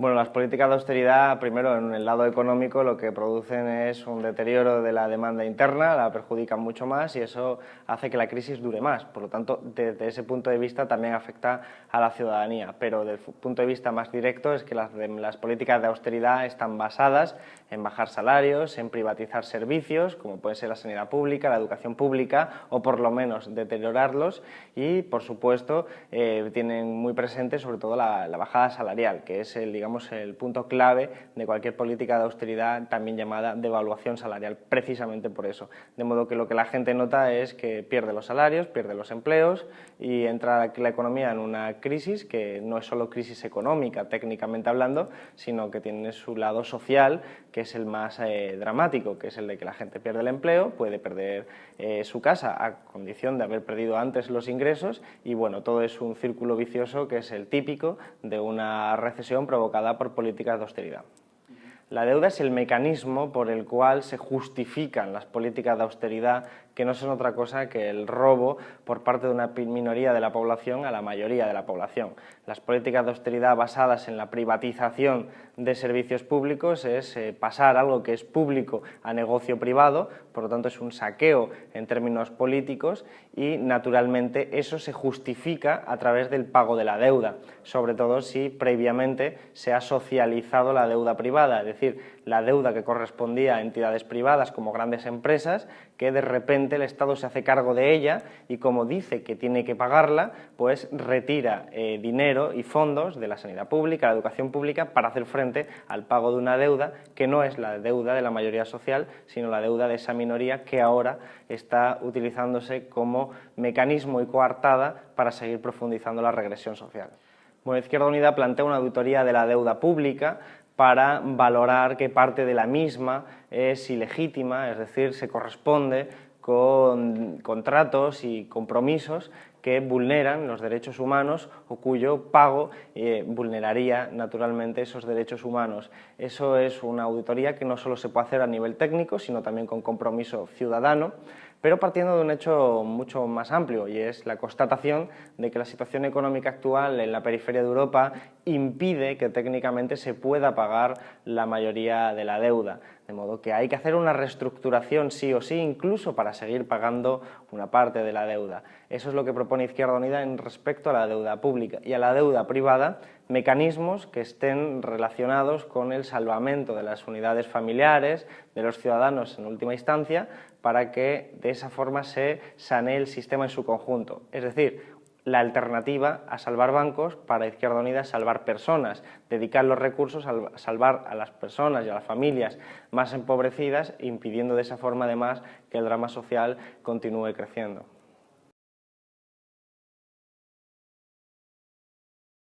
Bueno, las políticas de austeridad, primero en el lado económico, lo que producen es un deterioro de la demanda interna, la perjudican mucho más y eso hace que la crisis dure más. Por lo tanto, desde ese punto de vista también afecta a la ciudadanía, pero desde el punto de vista más directo es que las, las políticas de austeridad están basadas en bajar salarios, en privatizar servicios, como puede ser la sanidad pública, la educación pública, o por lo menos deteriorarlos y, por supuesto, eh, tienen muy presente sobre todo la, la bajada salarial, que es el, digamos, el punto clave de cualquier política de austeridad, también llamada devaluación salarial, precisamente por eso. De modo que lo que la gente nota es que pierde los salarios, pierde los empleos y entra la economía en una crisis que no es solo crisis económica, técnicamente hablando, sino que tiene su lado social, que es el más eh, dramático, que es el de que la gente pierde el empleo, puede perder eh, su casa a condición de haber perdido antes los ingresos y bueno, todo es un círculo vicioso que es el típico de una recesión provocada por políticas de austeridad. La deuda es el mecanismo por el cual se justifican las políticas de austeridad que no son otra cosa que el robo por parte de una minoría de la población a la mayoría de la población. Las políticas de austeridad basadas en la privatización de servicios públicos es eh, pasar algo que es público a negocio privado, por lo tanto es un saqueo en términos políticos y naturalmente eso se justifica a través del pago de la deuda, sobre todo si previamente se ha socializado la deuda privada, es decir, la deuda que correspondía a entidades privadas como grandes empresas, que de repente el Estado se hace cargo de ella y como dice que tiene que pagarla, pues retira eh, dinero y fondos de la sanidad pública, la educación pública, para hacer frente al pago de una deuda que no es la deuda de la mayoría social, sino la deuda de esa minoría que ahora está utilizándose como mecanismo y coartada para seguir profundizando la regresión social. Bueno, Izquierda Unida plantea una auditoría de la deuda pública para valorar qué parte de la misma es ilegítima, es decir, se corresponde con contratos y compromisos que vulneran los derechos humanos o cuyo pago eh, vulneraría naturalmente esos derechos humanos. Eso es una auditoría que no solo se puede hacer a nivel técnico, sino también con compromiso ciudadano, pero partiendo de un hecho mucho más amplio y es la constatación de que la situación económica actual en la periferia de Europa impide que técnicamente se pueda pagar la mayoría de la deuda. De modo que hay que hacer una reestructuración sí o sí, incluso para seguir pagando una parte de la deuda. Eso es lo que propone Izquierda Unida en respecto a la deuda pública y a la deuda privada, mecanismos que estén relacionados con el salvamento de las unidades familiares, de los ciudadanos en última instancia, para que de esa forma se sanee el sistema en su conjunto. Es decir, la alternativa a salvar bancos para Izquierda Unida es salvar personas, dedicar los recursos a salvar a las personas y a las familias más empobrecidas, impidiendo de esa forma además que el drama social continúe creciendo.